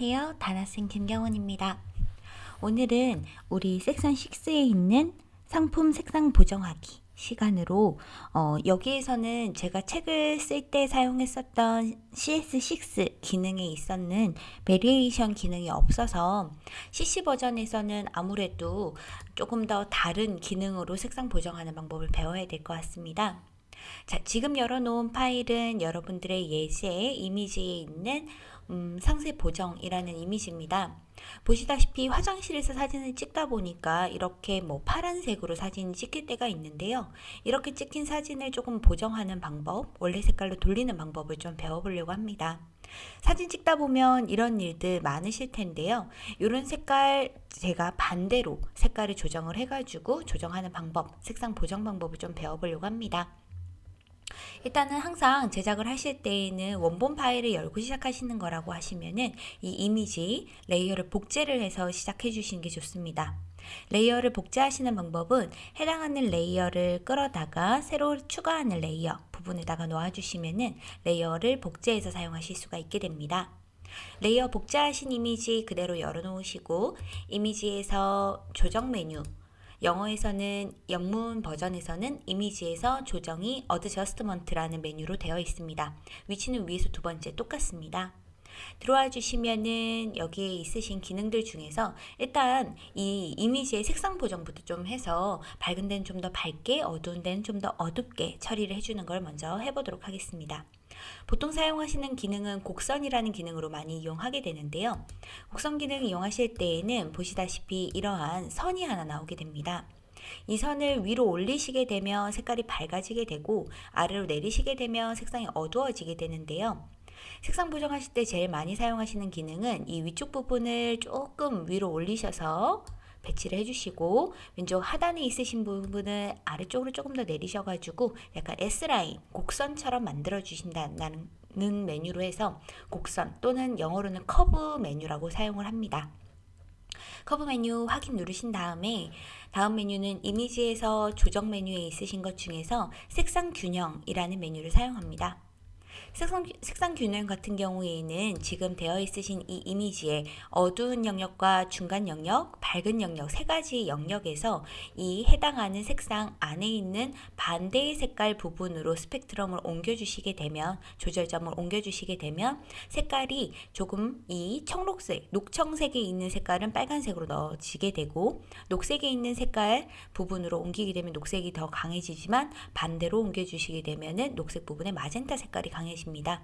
안녕하세요. 다나쌤 김경원입니다. 오늘은 우리 섹션 6에 있는 상품 색상 보정하기 시간으로 어, 여기에서는 제가 책을 쓸 때 사용했었던 CS6 기능에 있었는 variation 기능이 없어서 CC 버전에서는 아무래도 조금 더 다른 기능으로 색상 보정하는 방법을 배워야 될 것 같습니다. 자, 지금 열어놓은 파일은 여러분들의 예시에 이미지에 있는 음, 상세 보정이라는 이미지입니다. 보시다시피 화장실에서 사진을 찍다 보니까 이렇게 뭐 파란색으로 사진 찍힐 때가 있는데요. 이렇게 찍힌 사진을 조금 보정하는 방법, 원래 색깔로 돌리는 방법을 좀 배워보려고 합니다. 사진 찍다 보면 이런 일들 많으실 텐데요. 이런 색깔 제가 반대로 색깔을 조정을 해가지고 조정하는 방법, 색상 보정 방법을 좀 배워보려고 합니다. 일단은 항상 제작을 하실 때에는 원본 파일을 열고 시작하시는 거라고 하시면은 이 이미지 layer를 복제를 해서 시작해 주시는 게 좋습니다. layer를 복제하시는 방법은 해당하는 layer를 끌어다가 새로 추가하는 layer 부분에다가 놓아주시면은 layer를 복제해서 사용하실 수가 있게 됩니다. layer 복제하신 이미지 그대로 열어놓으시고 이미지에서 조정 메뉴 영어에서는 영문 버전에서는 이미지에서 조정이 adjustment라는 메뉴로 되어 있습니다. 위치는 위에서 두 번째 똑같습니다. 들어와 주시면은 여기에 있으신 기능들 중에서 일단 이 이미지의 색상 보정부터 좀 해서 밝은 데는 좀 더 밝게 어두운 데는 좀 더 어둡게 처리를 해주는 걸 먼저 해보도록 하겠습니다. 보통 사용하시는 기능은 곡선이라는 기능으로 많이 이용하게 되는데요. 곡선 기능 이용하실 때에는 보시다시피 이러한 선이 하나 나오게 됩니다. 이 선을 위로 올리시게 되면 색깔이 밝아지게 되고 아래로 내리시게 되면 색상이 어두워지게 되는데요. 색상 보정하실 때 제일 많이 사용하시는 기능은 이 위쪽 부분을 조금 위로 올리셔서 배치를 해주시고 왼쪽 하단에 있으신 부분을 아래쪽으로 조금 더 내리셔가지고 약간 S라인 곡선처럼 만들어 주신다는 메뉴로 해서 곡선 또는 영어로는 커브 메뉴라고 사용을 합니다. 커브 메뉴 확인 누르신 다음에 다음 메뉴는 이미지에서 조정 메뉴에 있으신 것 중에서 색상 균형이라는 메뉴를 사용합니다. 색상, 색상 균형 같은 경우에는 지금 되어 있으신 이 이미지에 어두운 영역과 중간 영역, 밝은 영역 세 가지 영역에서 이 해당하는 색상 안에 있는 반대의 색깔 부분으로 스펙트럼을 옮겨주시게 되면 조절점을 옮겨주시게 되면 색깔이 조금 이 청록색, 녹청색에 있는 색깔은 빨간색으로 넣어지게 되고 녹색에 있는 색깔 부분으로 옮기게 되면 녹색이 더 강해지지만 반대로 옮겨주시게 되면 녹색 부분에 마젠타 색깔이 강해집 니다. 계십니다.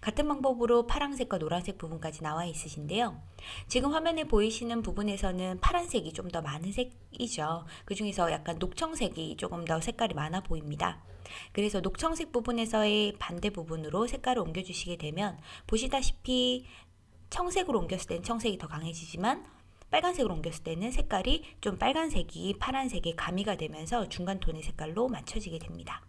같은 방법으로 파란색과 노란색 부분까지 나와 있으신데요. 지금 화면에 보이시는 부분에서는 파란색이 좀 더 많은 색이죠. 그 중에서 약간 녹청색이 조금 더 색깔이 많아 보입니다. 그래서 녹청색 부분에서의 반대 부분으로 색깔을 옮겨주시게 되면 보시다시피 청색으로 옮겼을 때는 청색이 더 강해지지만 빨간색으로 옮겼을 때는 색깔이 좀 빨간색이 파란색에 가미가 되면서 중간 톤의 색깔로 맞춰지게 됩니다.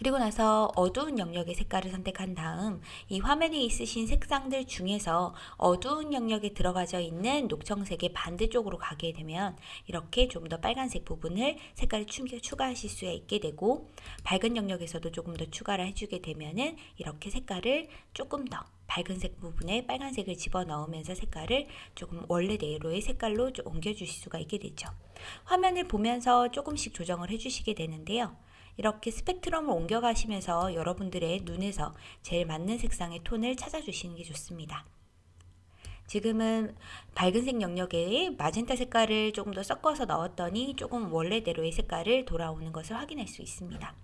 그리고 나서 어두운 영역의 색깔을 선택한 다음 이 화면에 있으신 색상들 중에서 어두운 영역에 들어가져 있는 녹청색의 반대쪽으로 가게 되면 이렇게 좀 더 빨간색 부분을 색깔을 추가하실 수 있게 되고 밝은 영역에서도 조금 더 추가를 해주게 되면은 이렇게 색깔을 조금 더 밝은색 부분에 빨간색을 집어넣으면서 색깔을 조금 원래대로의 색깔로 옮겨주실 수가 있게 되죠. 화면을 보면서 조금씩 조정을 해주시게 되는데요. 이렇게 스펙트럼을 옮겨가시면서 여러분들의 눈에서 제일 맞는 색상의 톤을 찾아주시는 게 좋습니다. 지금은 밝은색 영역에 마젠타 색깔을 조금 더 섞어서 넣었더니 조금 원래대로의 색깔을 돌아오는 것을 확인할 수 있습니다.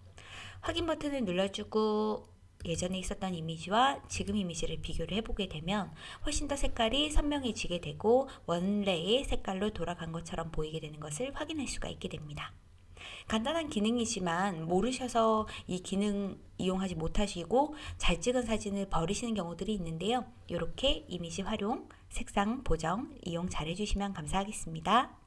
확인 버튼을 눌러주고 예전에 있었던 이미지와 지금 이미지를 비교를 해보게 되면 훨씬 더 색깔이 선명해지게 되고 원래의 색깔로 돌아간 것처럼 보이게 되는 것을 확인할 수가 있게 됩니다. 간단한 기능이지만 모르셔서 이 기능 이용하지 못하시고 잘 찍은 사진을 버리시는 경우들이 있는데요. 이렇게 이미지 활용, 색상 보정 이용 잘 해주시면 감사하겠습니다.